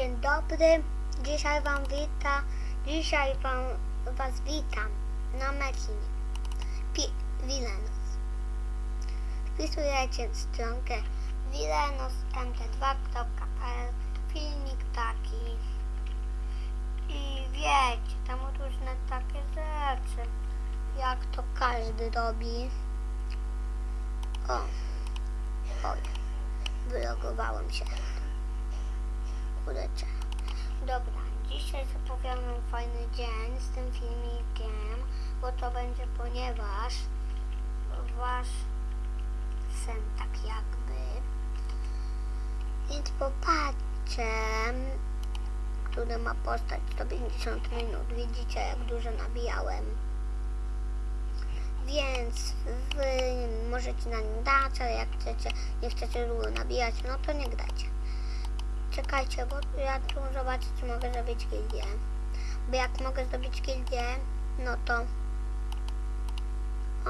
Dzień dobry, dzisiaj wam wita, dzisiaj wam, was witam na Mecinie, Pi- Wilenos. Wpisujecie stronkę wilenosmt2.pl, filmik taki i wiecie, tam różne takie rzeczy, jak to każdy robi. O, oj, wylogowałem się. Kurczę. Dobra, dzisiaj zapowiadam fajny dzień z tym filmikiem, bo to będzie ponieważ wasz sen tak jakby. Więc popatrzcie, który ma postać 150 minut. Widzicie jak dużo nabijałem. Więc wy możecie na nim dać, ale jak chcecie, nie chcecie długo nabijać, no to nie dajcie. Czekajcie, bo ja tu zobaczę, czy mogę zrobić gildię. Bo jak mogę zrobić gildię, no to...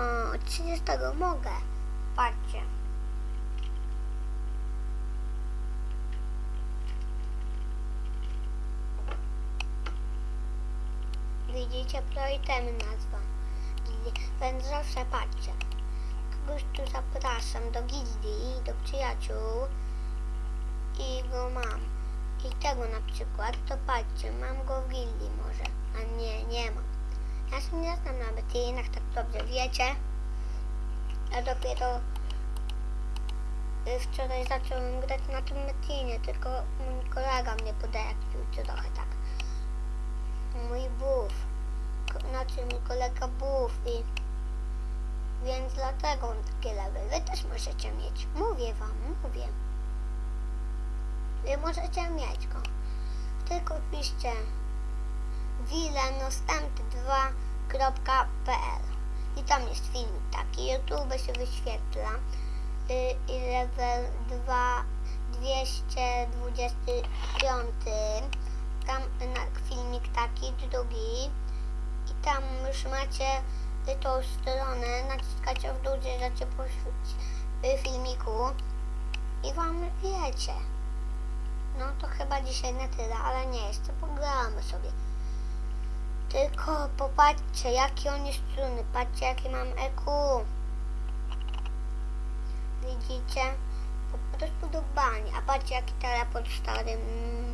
O, 30 mogę. Patrzcie. Widzicie, priorytemy nazwa. Więc zawsze patrzcie. Kogoś tu zapraszam do gildii, do przyjaciół i go mam. I tego na przykład, to patrzcie, mam go w gildii może, a nie, nie mam. Ja się nie znam na metynach, tak dobrze wiecie. Ja dopiero y, wczoraj zacząłem grać na tym metynie, tylko mój kolega mnie podepił trochę tak. Mój buff, ko- znaczy mój kolega buff i więc dlatego on takie level. Wy też możecie mieć. Mówię wam, mówię. Możecie mieć go. Tylko piszcie wilenostęp2.pl i tam jest filmik taki. YouTube się wyświetla. Y, I level 2 225. Tam na, filmik taki, drugi. I tam już macie y, tą stronę. Naciskacie w dół, gdzie po y, filmiku. I wam wiecie. No to chyba dzisiaj na tyle, ale nie, jeszcze pogramy sobie. Tylko popatrzcie, jakie on jest struny. Patrzcie, jakie mam EQ. Widzicie? Po prostu do bani. A patrzcie, jaki teleport stary. Mm,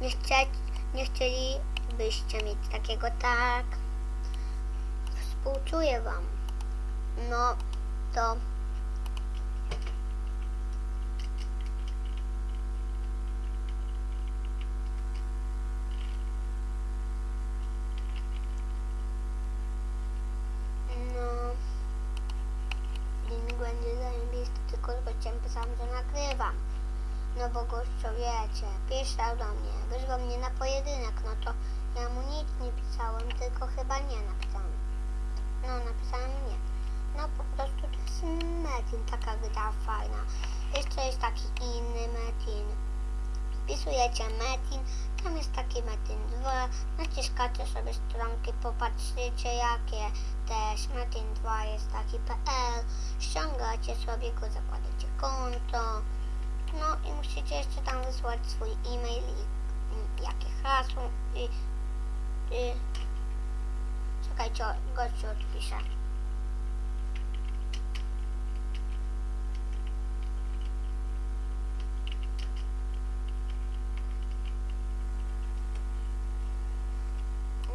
Nie, chcie, nie chcielibyście mieć takiego, tak? Współczuję wam. No, to... No, filmik będzie tylko z gościem pisałam, że nagrywam. No bo gościu wiecie, pisał do mnie, wyzwał mnie na pojedynek, no to ja mu nic nie pisałem, tylko chyba nie napisałem. No, napisałem nie. No po prostu to jest Metin, taka gra fajna. Jeszcze jest taki inny Metin. Wpisujecie Metin, tam jest taki Metin 2, naciskacie sobie stronki, popatrzycie jakie też. Metin 2 jest taki PL, ściągacie sobie go, zakładacie konto, no i musicie jeszcze tam wysłać swój e-mail i mm, jakie hasło i, i czekajcie, gościu odpisze.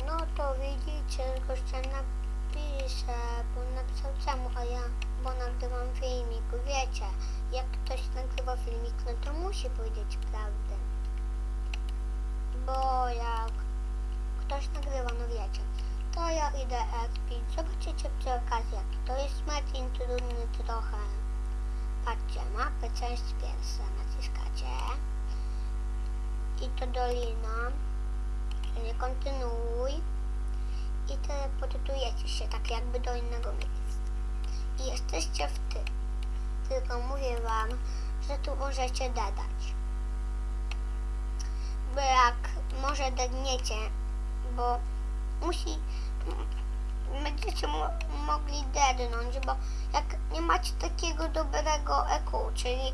No widzicie, gościa napisze, bo napisał czemu, a ja, bo nagrywam filmik, wiecie, jak ktoś nagrywa filmik, no to musi powiedzieć prawdę. Bo jak ktoś nagrywa, no wiecie, to ja idę expić, zobaczycie przy okazji jaki to jest Martin trudny trochę. Patrzcie, mapę część pierwsza naciskacie. I to dolina. Nie kontynuuj i teleportujecie się tak jakby do innego miejsca. I jesteście w ty. Tylko mówię wam, że tu możecie dodać. Bo jak może dedniecie, bo musi będziecie mo mogli dednąć, bo jak nie macie takiego dobrego EQ, czyli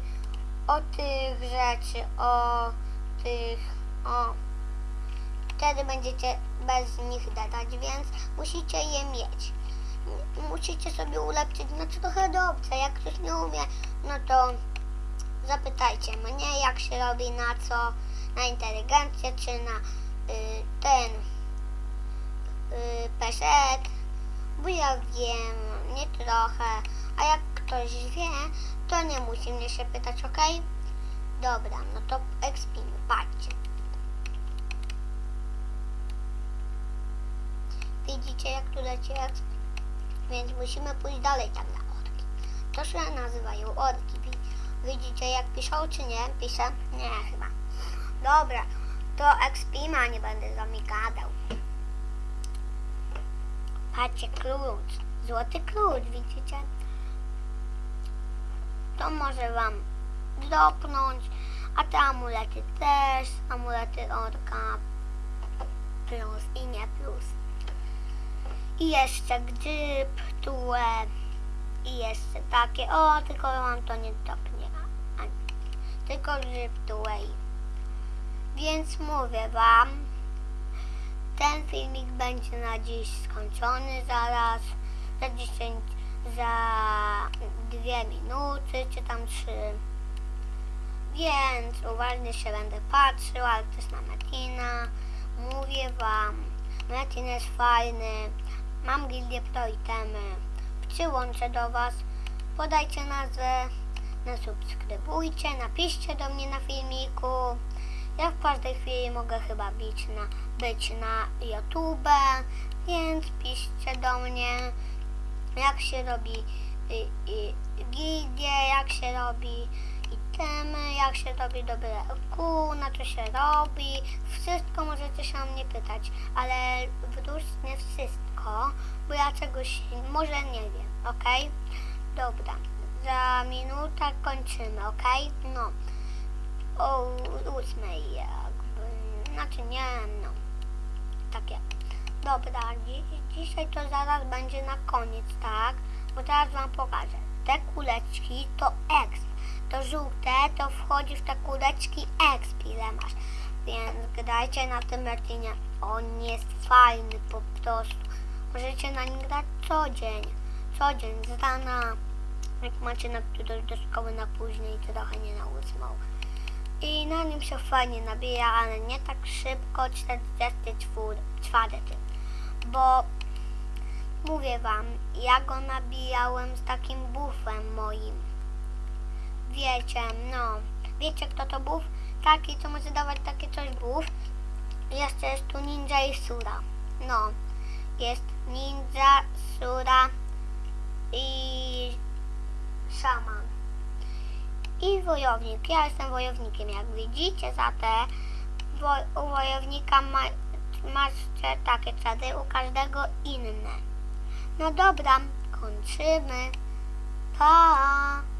o tych rzeczy, o tych O. Wtedy będziecie bez nich dadać, więc musicie je mieć. Musicie sobie ulepszyć no trochę dobrze. Jak ktoś nie umie, no to zapytajcie mnie, jak się robi na co, na inteligencję czy na y, ten y, peset, bo ja wiem, nie trochę, a jak ktoś wie, to nie musi mnie się pytać, ok? Dobra, no to ekspimy, patrzcie. Widzicie, jak tu leci exp? Więc musimy pójść dalej tam na orki. To się nazywają orki. Wi- Widzicie, jak piszą, czy nie? Piszę? Nie, chyba. Dobra, to ekspima, nie będę z wami gadał. Patrzcie, klucz. Złoty klucz, widzicie? To może wam dropnąć, a te amulety też, amulety orka plus i nie plus. I jeszcze grzyb, tule i jeszcze takie, o, tylko wam to nie a, tylko i więc mówię wam, ten filmik będzie na dziś skończony zaraz, za 10, za dwie minuty, czy tam trzy. Więc uważnie się będę patrzył, ale też na Metina. Mówię wam, Metin jest fajny, mam gildię pro itemy, przyłączę do was, podajcie nazwę, nasubskrybujcie, napiszcie do mnie na filmiku. Ja w każdej chwili mogę chyba być na, być na YouTube, więc piszcie do mnie, jak się robi y, y, gildie, jak się robi itemy, jak się robi dobre Q, na co się robi. Wszystko możecie się mnie pytać, ale wróć nie wszystko, bo ja czegoś może nie wiem, ok? Dobra, za minutę kończymy, ok? No o ósmej jakby, znaczy nie, no, takie. Dobra, dzi dzisiaj to zaraz będzie na koniec, tak? Bo teraz wam pokażę. Te kuleczki to exp. To żółte to wchodzi w te kuleczki exp, ile masz. Więc grajcie na tym retinie. On jest fajny po prostu. Możecie na nim grać co dzień. Co dzień, z rana. Jak macie na którąś do szkoły na później, trochę nie na ósmą i na nim się fajnie nabija, ale nie tak szybko 44, bo mówię wam, ja go nabijałem z takim bufem moim. Wiecie, no, wiecie kto to buf? Taki, co może dawać takie coś buf. Jeszcze jest tu ninja i sura. No, jest ninja, sura i szaman i wojownik. Ja jestem wojownikiem, jak widzicie, za te u wojownika ma, macie takie cady, u każdego inne. No dobra, kończymy. Pa!